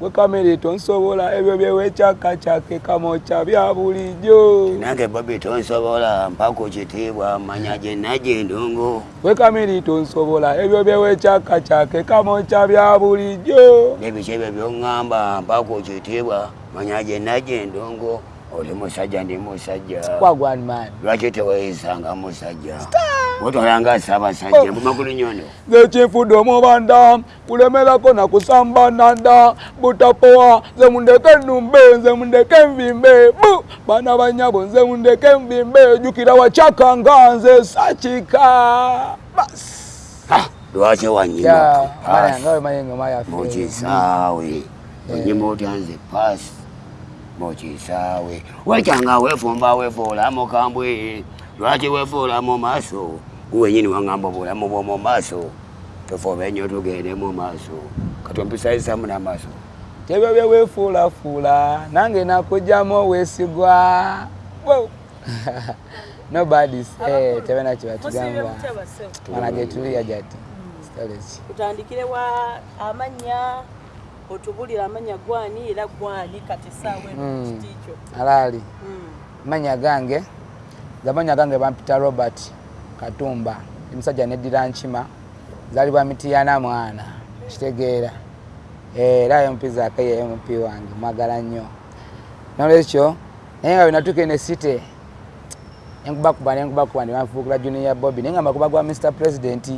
gwe kamere tonsobola ebyo byewekyaka kyake kamokya bya bulijjo. Nange bobi tonsobola mpaka ekitiibwa manya gye najja endongo gwe kamere tonsobola ebyo byewekyaka kyake kamokya bya bulijjo. Nebiki ebyo byoŋŋamba mpaka ekitiibwa manya gye najja endongo oli musajja ndi musajja lwaki teweyisanga musajja otwalanga ssaabasajja mbumagulu nyono. Nze kinfudde omubanda kulemerako nakusamba nanda butapowa nze mundeke nnumbe nze mundeke nvimbe bu! Baana banyabo nze mundeke nvimbe jukira wakyaka nga nze sakika. Bas. Lwaki wanyima mukisaawe. Onyima otya nze? Paasi mukisaawe wekyanga weefumba weefuula mukambwe lwaki weefuula mu maaso guwenyini waŋŋamba obulamu bw'omu maaso. Tofoobe nnyo tugende mu maaso. Katompisayisamu n'amaaso tebyo byeweefuulafuula nange nakugjamu oweesigwa. Nobody tebena kibatugamba mana getuliya jati storage tutandikire wa amanya otubulira amanya gwani era gwani kati saawa eno Mm. kiti kyo alaali. Mm. manya gange zamanya gange bampita robert katumba ndi musajja neddira nkima zalibwa mitiyana mwana kitegeera. Era mp zake ye mp wange mwagala nnyo. Nolwekyo naye nga wenatuuka ne site nenkubakuba nenkubakuba nebanfuukira junior bobby naye nga makuba gwa mr president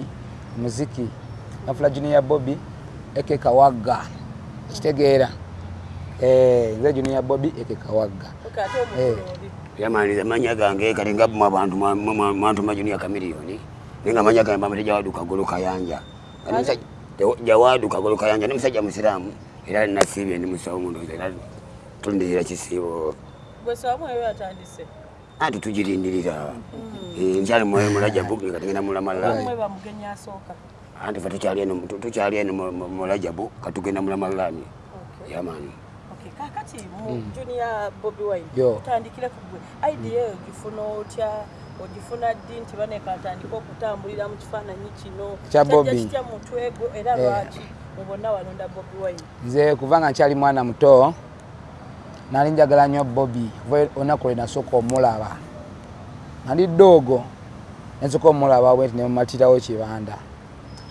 muziki nafula junior bobby eke kawagga kitegeera. Eh, nze junior bobby eke kawagga. Okay, ate omukulu Eh. oli yamaniriza manya gange kati nga mu abantu mwantuma junior kamiliyoni naye nga manya gange bamate jawadu kagolo kayanja. Jawadu kagolo kayanja ni musajja musiraamu era nasiibye ndi musawo mundoza era tulindirira kisiibo. Anti tugirindirira Eh, nkyali mwoyo mulajabu kati ngenda mulamalala anti fe tukyali eno mulajabu katugenda mulamalani Okay, kakati mu junior bobi wine tutandikire ku gwe. Idea eyo ogifuna otya ogifuna ddi nti baneka atandika okutambulira mu kifaananyi kino. Kya Kyajja Bobby. kitya mu mutwe gwo era Eh. lwaki mu bonna walonda bobi wine? Nze kuva nga nkyali mwana muto nali njagala nnyo bobi kuva olunaku lwe nasooka omulaba. Nali ddoogo nensooka omulaba bwenti nemumatirawo kibanda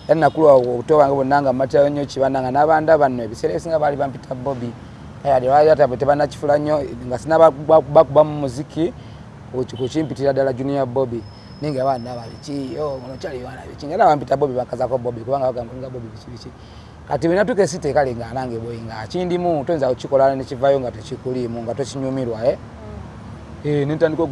era nakula obuto bwange bwonna nga mmatirawo nnyo kibanda nga n'abanda banno ebiseera ebisinga baali bampita bobi ate tebanakifula nnyo nga sina bakuba mu muziki kukimpitira ddala junior bobi naye nga ono kyali baana biki nga era bampita bobi bakazako bobi kubanga bagamba nga bobi biki biki. Kati wenatuka esite kale nga nange bwe nga kindimu toyinza kukikola nekivayo nga tekikuliimu nga tokinyumirwa e nentandika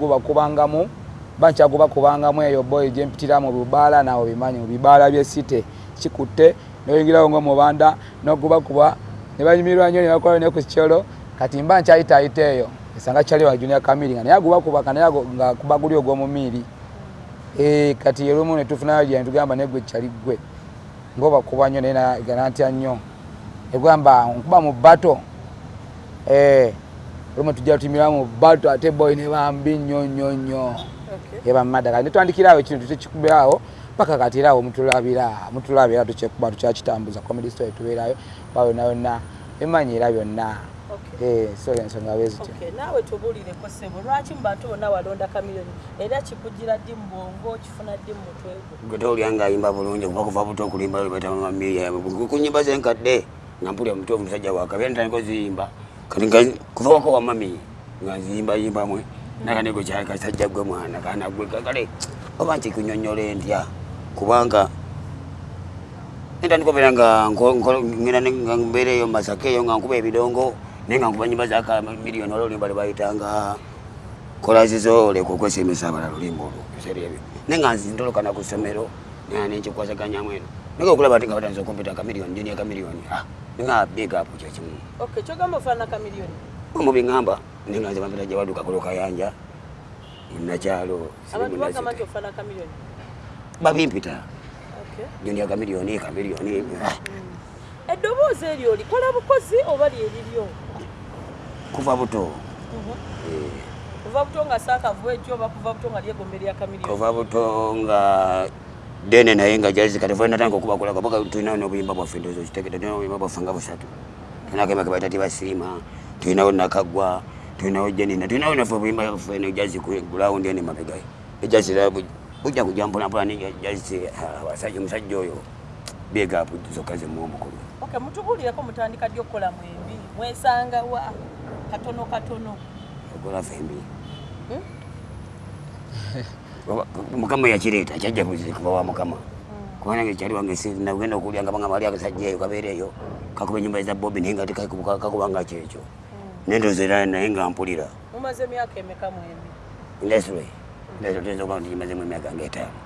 ogubakubangamu bankyagubakubangamu eyo boyi gyempitira mu bibaala nawe bimanyi mu bibaala byesite kikutte noyingirawo nga mubanda nogubakuba nebanyumirwa nnyo nebakola ne ku kikyolo kati mba nkyayitayita eyo esanga kyali wa junia kamiri nga naye agubakubaka naye nga kuba guli ogw'omumiiri. Eh, kati erumu netufunayo lya netugamba negwe kyali gwe ngaobakuba nnyo naye na- ganatya nnyo. Egamba nkuba mu bato olumu tujja tutimira mu bato ate boy ne bambi nnyo nnyo nnyo Okay. ebamadaka netwandikirawo ekintu tekikubirawo paka kati era mutulabira mutulabira tukyekuba tukyakitambuza comedy story tubeerayo ba yonna yonna emanyi era byonna. Okay. Eh, so ensonga bwezityo Okay, naawe tubulireko ssebo lwaki mu bantu bonna walonda kamiliyoni era kikugira ddi mu bwongo kifuna ddi mu mutwe gwo? Gwe towulya nga ayimba bulungi kuba kuva buto okulimba lwebatamamamiya ku nyimba zenkadde nga mpulya mutuufu musajja wakabe ntandika oziyimba kati nga kuva wako wa mami nga nziyimbayimbamwe nakanego kyali kasajja gwe mwana kana gwe kakale oba nkikunyonyola entya kubanga entandika obeera nga nga mbeereyo masaka eyo nga nkuba ebidongo naye nga nkuba nyimba zaka miliyoni ola olimba lwebayitanga kolazizo oleka okwesemesa abalala olimba olwo ebiseera ebyo. Naye nga nzindolokana ku ssomero naye nenkikwasaganyaamu eno. Naye okulaba ti nga batanza okumpita kamiliyoni jini akamiliyoni nga big up kyekimu okay kyogamba ofaanana kamiliyoni mu biŋŋamba naye nga nze bampita gyawaduka kulo kayanja munakyalo nti ofaanana kamiliyoni babimpita. Okay. jini akamiliyoni kamiliyoni eddoboozi eryo likola bukozi oba lyeriryo kuva buto. Kuva buto nga saakavu ekyo oba kuva buto nga lyegombe lya kamiliyoni kuva buto nga dene naye nga jazika tefe natandika okubakulaka paka tulina nobuyimba bwaffe ndozo kitegete tulina obuyimba bwaffe nga busatu. Tunakema kabaita tibasiima tulinawo nakagwa tulinawo jenina tulinawo nafe buyimba fene jazi ku ground ene mabega ejazi bujja kujja mpolampola ni jazi abasajja omusajja oyo big up zokka zimuwa omukulu. Okay mutubulireko mutandika ddi okukola mwembi? Mwesanga wa? Katono katono. Okola fembi. Hmm? mukama yakireeta kyajja kuva wa mukama. Kubanga nge kyali wange sinagenda okulya nga banga bali akasajja eyo kabeera eyo kakuba enyumba eza bobi naye nga kakubanga kyekyo nendoza era naye nga mpulira. Mumaze emyaka emeka mwembi? Industry tuyinza okuba nti kimazemu emyaka ngaetaano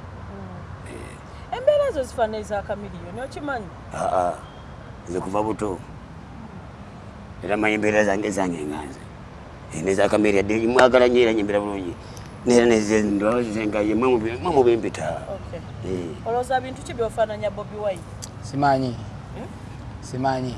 embeera ezo zifaana eza kamiliyoni okimanyi? Aa nze kuva buto. Era manyi embeera zange zange nganze. Nezakamere dde mwagala nyo era nyembera bulungi. Nera mubimpita okay Eh. olowooza bintu ki byofaananya bobi wine? Simanyi. Hmm? simanyi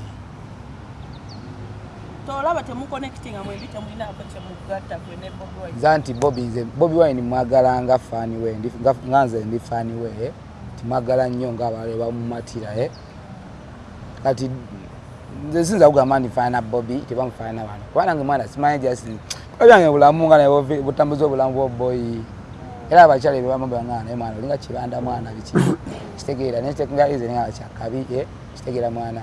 tolaba temuconnectinga mwembi temulinaako kyemugatta gwe ne bobi nza nti bobi nze bobi wine mwagala nga faani we ndi- nga- nze ndi faani we eh. timwagala nnyo ngaabalala bamumatira eh. kati nze sinza kugamba ndifaanana bobi tebamufaanana bano. Kubanga nge mwana simanyi jasi byange bulamu nga butambuza obulamu bwoboyi era abakyala ebyo bamugamba nga naye mwana olinga kibanda mwana biki? Kitegeera nga ize nga kyakabi eh, kitegeera mwana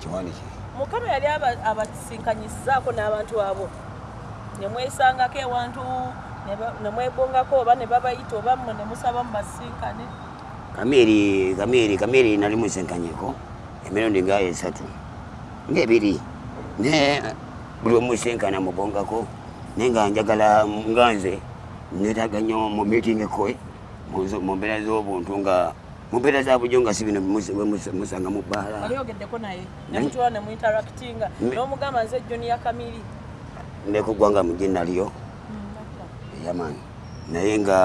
kiwaniki mukama yali aba- abasinkanyisizaako n'abantu abo. Nemwesangako ewantu ne ba- ne mwebongako oba ne babayita oba mmwe ne musaba mu basinkane kameri kameri kameri nali musenkanyeko emirundi nga esatu. Ngaebiri ne buli omusenkana mubongako. Naye nga njagala nga nze netaga nnyo mu meeting ekoe mu mbeera z'obuntu nga mu mbeera za bujo nga si bino mus- bwe mus- musanga mu bbaala wali ogeddeko naye nemutula ne muinteractinga Mm. n'omugamba nze junior kamiri nekugwanga mu ginaliyo yamaani naye nga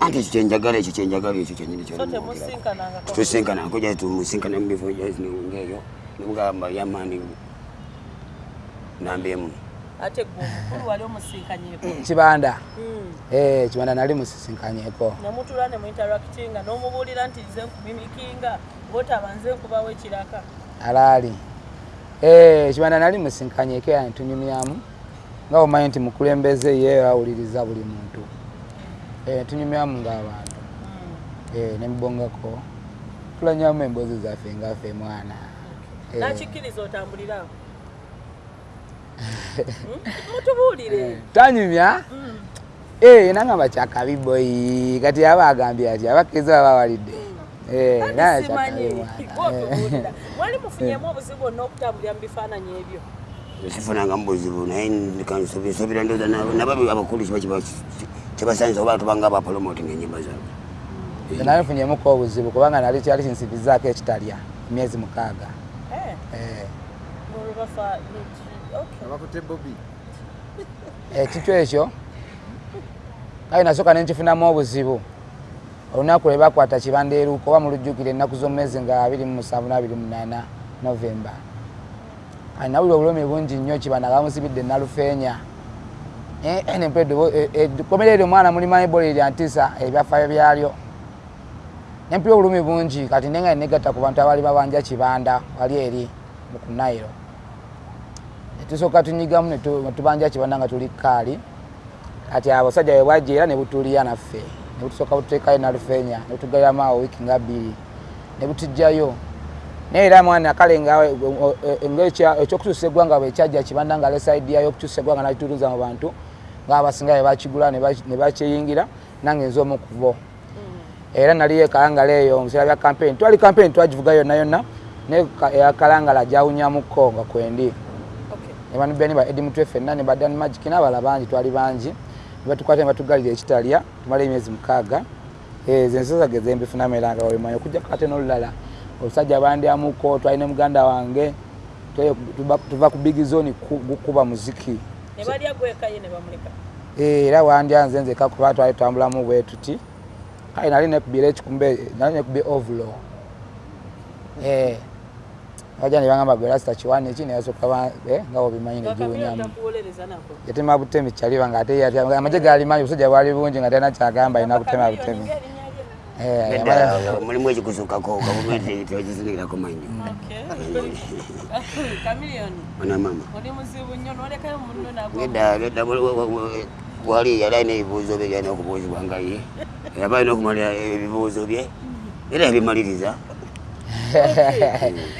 anti ekyo kyenjagala ekyo kyenjagala ekyo kyenyini so temusinkanangako tusinkana nkuja tumusinkana mubifo ngeyo nemugamba yamaani nambyemu ate gwe omukulu wali omusinkanyeko kibanda. Mm. Eh, kibanda nali musisinkanyeko. Nemutula ne muinteractinga n'omubuulira nti nze nkumimikinga botaba nze nkubawo ekiraka. Alaali. Eh, kibanda nali musinkanyeko era netunyumyamu nga omanyi nti mukulembeze ye awuliriza buli muntu. Eh, tunyumyamu ng'abantu. Eh, nemubongako tulanyamu emboozi zaffe ngaffe mwana. Nakikkiriza otambulirawo mutubuulire. Tanyumya? Mm. Eh, nangamba kyakabi boyi kati aba agambye ati abakkiriza baba Eh, kyakabi mwana. gwotubuulira mwali mufunyemu obuzibu bwonna okutambulira mu bifaananyi ebyo. Sifunanga mubuzibu naye nsobira ndoza nababo abakulu kibasanyiza oba tubanga bapolomotinga enyimba zaabwe. Nze nali nfunyemuko obuzibu kubanga nali kyali kinsibizaako ekitalya emyezi mukaaga Eh, Eh, abakute bobi ekikyo ekyo? Kale nasooka nenkifunamu obuzibu. Olunaku lwe bakwata kibanda eruuka oba mulujjukire ennaku z'omwezi nga 27 novemba kale nawulira obulumi bungi nnyo kibanda nga bamusibidde nalufeenya. Komera eryo omwana mulimanyi ebola erya ntisa ebyafaayo byalyo. Nempira obulumi bungi kati nenga negatta ku bantu abaali babanja kibanda wali eri ku nairo netusooka tunyigamu netu- netubanja kibanda nga tuli kaali. Kati abasajja bwe bwajja era ne butuulira naffe. Ne butusooka bututeekayo nalufeenya ne butugaliramu awo wiiki nga bbiri. Ne butujjayo naye era mwana kale ekyokukyusa eggwanga bwe kyajja kibanda nga lesaidiya y'okukyusa eggwanga nakitutuza mu bantu ngaabasinga bwe bakigula ne bakyeyingira nange nze omu ku bo. Era naliyo ekalangala eyo mubiseera bya campaign. Twali campaign twagivuga yonna yonna naye ka- eyakalangala gyawunyamukko nga kwendi Okay. ne ba edi mutwe ffenna ne badan magic n'abala bangi twali bangi. Ne batukwata ne batugalira ekitalya tumala emyezi mukaaga. Ezo ensosage zembifunamu era nga wemanyi okujjako ate n'olulala. Olusajja bandyamuko twali ne muganda wange tuva ku big zone ku- gukuba muziki. Eh, era wandyanze nzeka kuba twali tutambulamu bwe tuti. Kale nali nekubira ekikumbe nali nekubye ovulo aja nebangamba gwe lasita kiwani eki neyasooka ba- eh, nga wobimanyi kakamira negiwunyamu takuwolereza nako? Yatema butemi kyaliba nga ate yatya- amagye galimanyi obusajja bwali bungi nga talina kyagamba alina kutema butemi. Eh, yamala- Nedda, mulimu ekikusukako gavumenti tekizingirako manyo. Kamiliyoni ona mama. Oli muzibu nnyo nolekayo munno nagwo nedda nedda wali yali alina ebibuuzo bye byalina okubuuzibwa nga ye. Yaba alina okumalira ebibuuzo bye era yabimaliriza. naye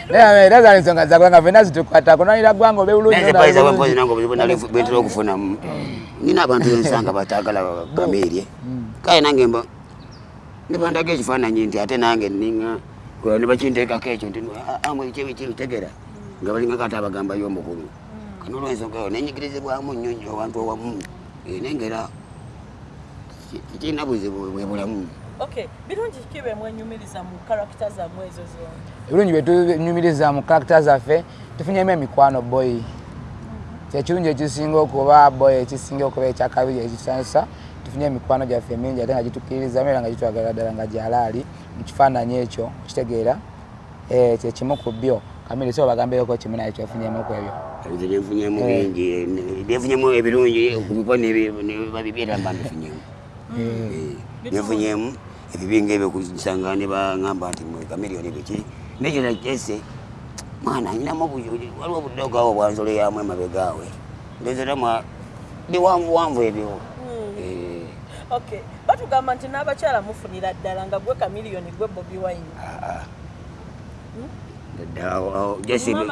era zali ensonga zakwe nga fena zitukwatako nalira gwanga obewulungi nazepayiza bwempozi nange obuzibu nali bwentera okufunamu. Nina abantu bensanga batagala kamiirye kale nange mba nibandaga ekifaananyi nti ate nange ninga nibakinteekako ekyo nti amwe kibitegera nga balinga kati abagambayo omukulu. Kano olwensonga eyo nenyigirizibwamu nnyo nnyo abantu owamu Eh, nengera kirina buzibu bwe bulamu birungi ki bemwenyumiriza mu karakita zammwe ezo zombi? Ebirungi byetunyumiriza mu karakita zaffe tufunyemu emikwano boyi kyekirungi ekisinga okuba boyi ekisinga okuba ekyakabiri ekisansa tufunye emikwano gyaffe mingi ate nga gitukkiririzamu era nga gitwagala ddala nga gyalaali mu kifaananyi ekyo kitegeera Eh, kyekimu ku byo. Kamiri so bagambireko kimu naye kyefunyemu ku ebyo. Ebyo byenfunyemu bingi byenfunyemu ebirungi kubipa nebabibyera mba mbifunyemu byenfunyemu ebibinga ebyo kusanga ne baŋamba nti kamiriyoni biki nekyo nakese mwana nyinamu waliwo obudogawo bwanzolo yamu emabegaawe ndozeramu biwanvuwanvu ebyo. Eh, okay batugamba nti n'abakyala mufunira ddala nga gwe kamiliyoni gwe bobi wine. Ebyo-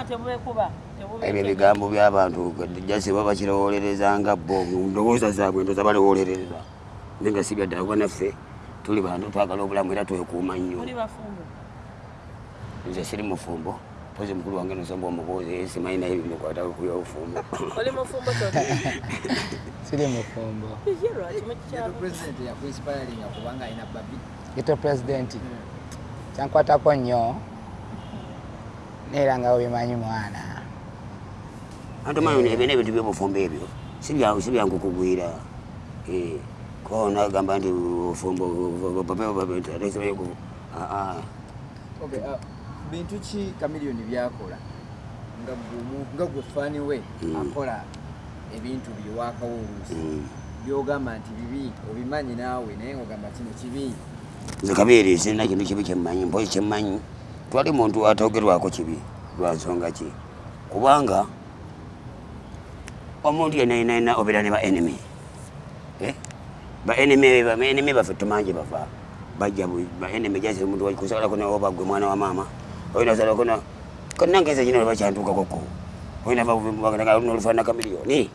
ebigambo by'abantu jasi baba bakirowolerezanga bo ndowooza zaabwe ndoza balowolereza naye nga si byaddala kuba naffe tuli bantu twagala obulamu era twekuuma nnyo. Nze siri mufumbo. Pozi mukulu wange nosomba omubuuzi simanyi naye bimukwata kuya bufumbo oli mufumbo toli siri mufumbo. Babi. Gito pulezidenti kyankwatako nnyo neera nga webimanyi mwana. Ate manyi ebyo nebintu byobufumbo ebyo si bya- si byankukugwira Eh, ko nagamba nti okay uh, bintu ki kamiliyoni byakola nga gwe fani we Mm. akola ebintu byewakawo oluusi byogamba nti bibi obimanyi naawe naye ngogamba kino kibi nze kabeere sirina kintu kibi kyemmanyi mpozi kyemmanyi twali muntu atogerwako kibi lwa nsonga ki kubanga omuntu yenainaina obeera ne ba enemy Eh? ba enemy ba enemy baffe tumangi bava bajja bu- ba enemy jasi omuntu kusalako nawe bagwe mwana wa mama oyina salako na kanange nze kino bakyantukakoko oyina nolufaana kamiliyoni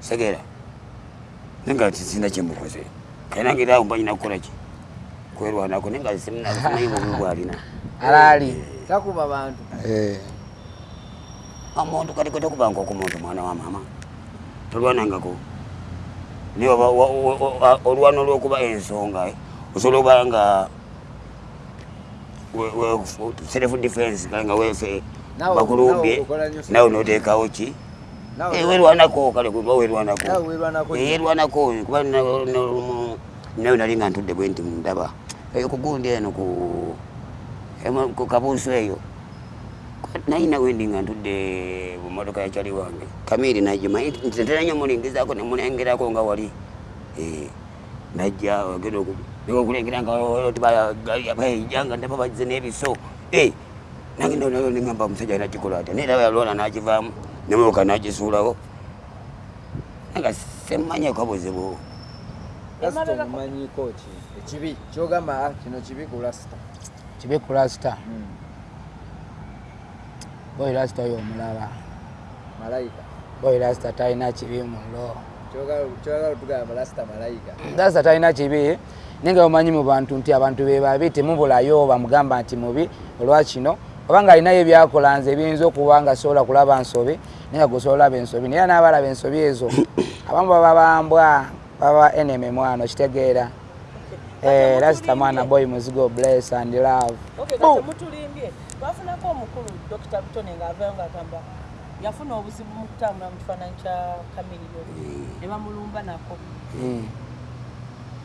segera. Nenga sina kyemukoze kanange era mbanyina kukola ki? Kwerwanako naye nga simanyi bubi bwalina alaali takuba bantu. Eh, omuntu kati kwetekubanga okumuntu mwana wa mama tolwanangako naye oba- wa- wa- wa- olwana olwokuba ensonga eh, osobola okuba nga self defense nga wefe bakulumbye nawe noteekawo ki? Nawe- Eh, werwanako kale kuba werwanako Nawe werwanako Eh, yerwanako kuba na- na- nawe nali nga ntudde bwe nti ndaba. Eyo kugundi eno ku kabuuso eyo naye nawe ndi nga ntudde mu motoka yakyali wange kamiri nagimanyi ntera nyo mulingizaako nemulengerako nga wali. Eh, najja ogenda okulengera nga ndaba bazze n'ebiso. Eh, nange nayo nengamba omusajja nakikola ate naye raba yalwala nakivaamu nemoka nagisuulawo. Nga semmanyeko buzibu omumanyiko ki? Ekibi kyogamba "Ah, kino kibi ku lasita kibi ku lasita boyi lasita oyo omulaba malayika boyi lasita talina kibi mulo lasita talina kibi naye nga omanyi mu bantu nti abantu be babi temubulayo bamugamba nti mubi. Olwakino oba nga alinayo ebyakola nze ebiyinza okuba nga sobola kulaba nsobi naye nga gosobola olaba ensobi naye n'abalaba ensobi ezo. Abamu baba bambwa baba eneme mwana okitegeera Eh, lasita mwana boy muzigo bless and love twafunako omukulu dr butone ng'avayo ng'agamba yafuna obuzibu mu kutambula mu kifaananyi kya kamiliyoni ne bamulumba nako. Mm.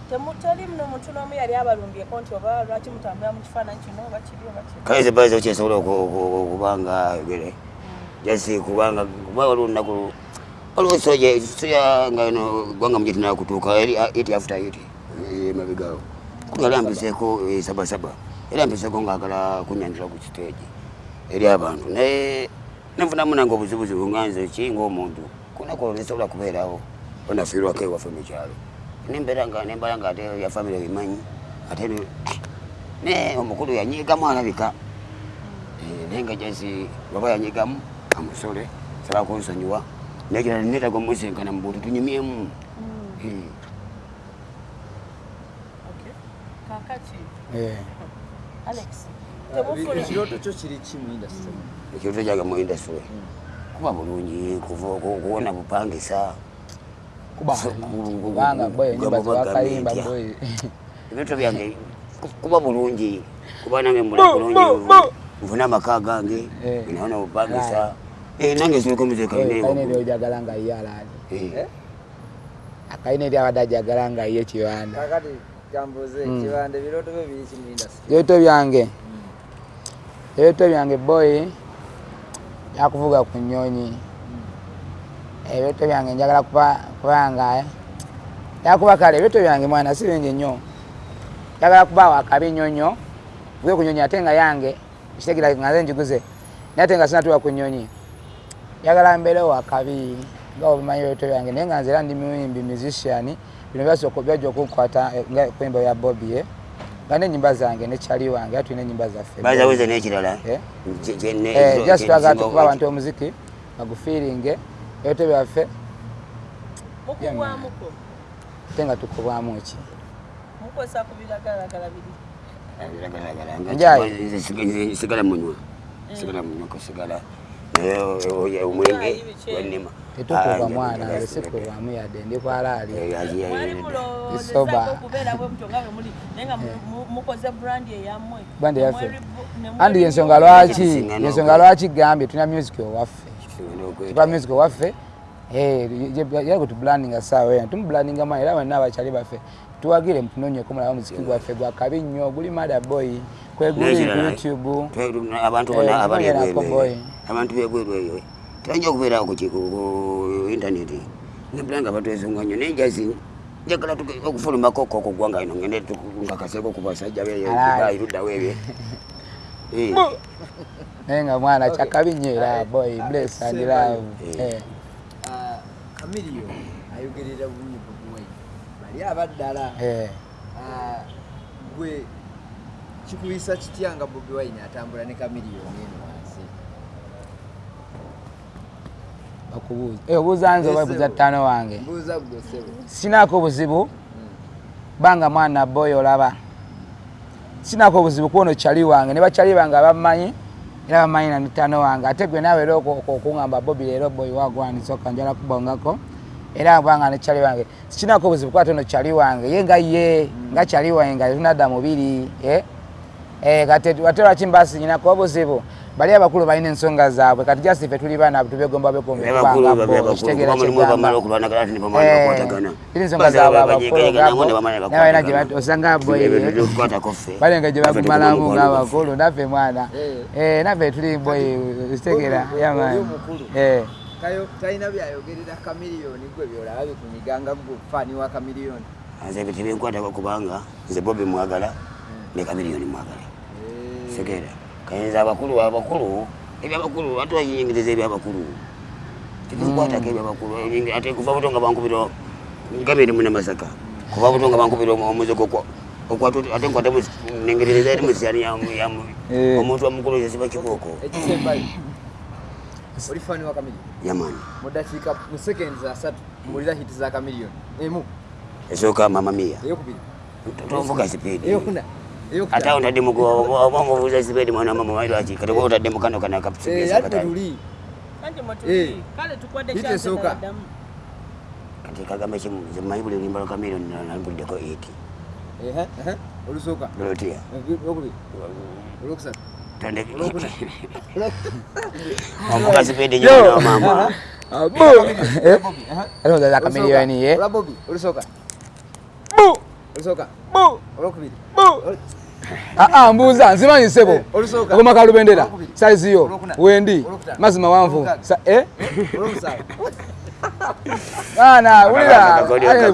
temutali muno muntu n'omu yali abalumbyeko nti oba lwaki mutambula mu kifaananyi kino oba kiri oba kiri? Kale zibaza okyesobola okubanga gere jasi kubanga kuba waliwo olunaku waliwo soja soja nga no gwanga mugitinaa kutuuka eri iti after iti emabigawo yali ampiseeko eh, sabasaba yali ampiseeko ngaagala kunyandira ku kiteegi eri abantu. Naye nenfunamu nange obuzibuzibu nga nze ki ngaomuntu kunaku olwo nesobola kubeerawo onafiirwako ewaffe mu kyalo. Nembeera nga nembala nga ate ya famire bimanyi ate ne- ne omukulu yanyigamu alabika. Eh, naye nga jasi baba yanyigamu amusole saba kunsonyiwa. Nekira netaga omusinkana mu buntu tunyumyemu. Eh, Okay. kakati Eh. alex Ah, temufuna ekirooto kyo kiri ki mu industry ekirooto kyange mu industry kuba bulungi kuva ku- kuwona bupangisa kuba So, ku- kubanga boy kugamba nyumba zebakayimba gavumenti, boy ebintu byange ku- kuba bulungi kuba nange mula bulungi nfuna amaka gange Eh. naona bupangisa Eh, nange nsireko muzika kayina ebyojagala nga ye alaali akayina eri abadde ajagala nga ye kiwanda Mm. industry. Ebyoto byange ebyoto byange boy yakuvuga ku nyonyi ebyoto byange njagala kuba- kubanga yakuba kale ebyoto byange mwana si bingi nnyo. Njagala kubaawo akabi nnyo nnyo vuge ku nyonyi ate nga yange kitegera nga nze njiguze naye ate nga sinatuuka ku nyonyi njagala mbeerewo akabi nga obimanyi ebyoto byange naye nga nze era ndi muyimbi musician bino byajja okukwata eh, nga kwemba ya bobi eh. nga n'ennyimba zange ne kyali wange era tulina ennyimba zaffe. Bazaweze n'ekirala? Eh. Eh, just twagala tukuba abantu omuziki bagufiiringe ebyoto byaffe. Ate nga tukubwamu ki? Mukozesa ku biragalalagala biri. Biragalalagala, nga Njayi. kiba- nze sig- nze sigala munywa sigala. munywa kusigala naye o- o- omwenge gwannima tetukuba Ah, mwana sikubwamu yadde ndi kwalaali. Eh, ne mweri- andi yensonga lwaki? Yensonga lwaki gambye tulina music owaffe? Tukola music owaffe? Era kwetubulandinga saawa ena tumubulandinga mwana era wenna abakyali baffe tuwagire mutunonyeko mulaba muziki gwaffe gwakabi nnyo guli mada boy kweguli ku youtube. abantu Eh, bonna abali abantu bebweru eyo tebajja okubeerawo ku intaneti. Nabula nga batwesonga nnyo naye jazi njagala okufulumako ko ku ggwanga lino ngende nkakaseko ku basajja beyo Alright. bayiruddawo ebyo. Eh, naye nga mwana kyakabi nnyo era boy bless and love. Eh. Eh. Ah, kamiliyo ayogerera bulungi bobi wine bali abaddala Eh. Ah, gwe kikuyisa kitya nga bobi wine atambula ne kamiliyoni eno Eh, obuuza nze oba buuza ttaano wange. sinaako obuzibu banga mwana boy olaba. Sinaako obuzibu kuwono kyali wange ne bakyali bange abamanyi era bamanyi na nitaano wange. Ate gwe naawe era okuŋamba bobi leero boy wagwanisoka njala kubongako. Era banga ne kyali wange. Sikinaako obuzibu kwate ono kyali wange. Ye nga ye nga kyali wange nga tunadda mubiri eh? Eh, kati ate lwaki mbasinyinako obuzibu bali abakulu balina ensonga zaabwe. Kati just ife tuli baana tubegomba abakulu babe abakulu. kuba mulimu bamala okulwanagana ati nebamala okukwatagana iri ensonga zaabwe abakulu nabalina gye bat- osanga boy tukwatako ffe balenga gye bagumalamu ng'abakulu naffe mwana. Eh. Eh, naffe tuli boy kitegera Oli yamani omukulu. kayo talina byayogerera kamiliyoni gwe byolaba bikunyiganga gwe faani wa kamiliyoni. Nze ebyo tebinkwatako kubanga nze bobi mwagala ne kamiliyoni mwagala. Segera kayinza abakulu abakulu ebyabakulu ate oyingiriza ebyabakulu. Tebinkwatako ebyabakulu Ebingi- ate kuva buto nga bankubira gamiri mune masaka. Kuva buto nga bankubira omu- omuzigo okwa- okwatu ate nkwate nengereza eri musiyani Eh. omuntu omukulu yesiba kikooko ekisembayo oli faani wa kamiliyoni yamani mu dakiika mu sekendi asatu mulira hiti za kamiliyoni emu. Esooka mamamiya eyokubiri tovuga sipiidi eyokuna ate awo ntadde oba mubuuza sipiidi mwana mama wailwaki kati oba otadde mukano kana ate kapisipiesakatali tuli anti Eh. mwetuli kale tukwadde Hiti esooka. kyaseddamu kati kagamba kimu nze mmanyi buli lulimba lwa kamiliyoni nalumbuliddeko eti olusooka lolotiya okubiri olwokusatu Twende. Olwokuna. Wavuka sipedi nyuma na mama. Abu. Eh? Bobby, aha. Alonda za kamiliyoni ye. Olwa Bobby, olusooka Bu. Olusooka Bu. olwokubiri Bu. Ah ah mbuuza nsimanyi sebo. Eh, Akoma kalubendera. Size yo. Wendi. Mazima wanvu. Olwomukaaga. Sa- Eh? wulira. Akakoli, akakoli.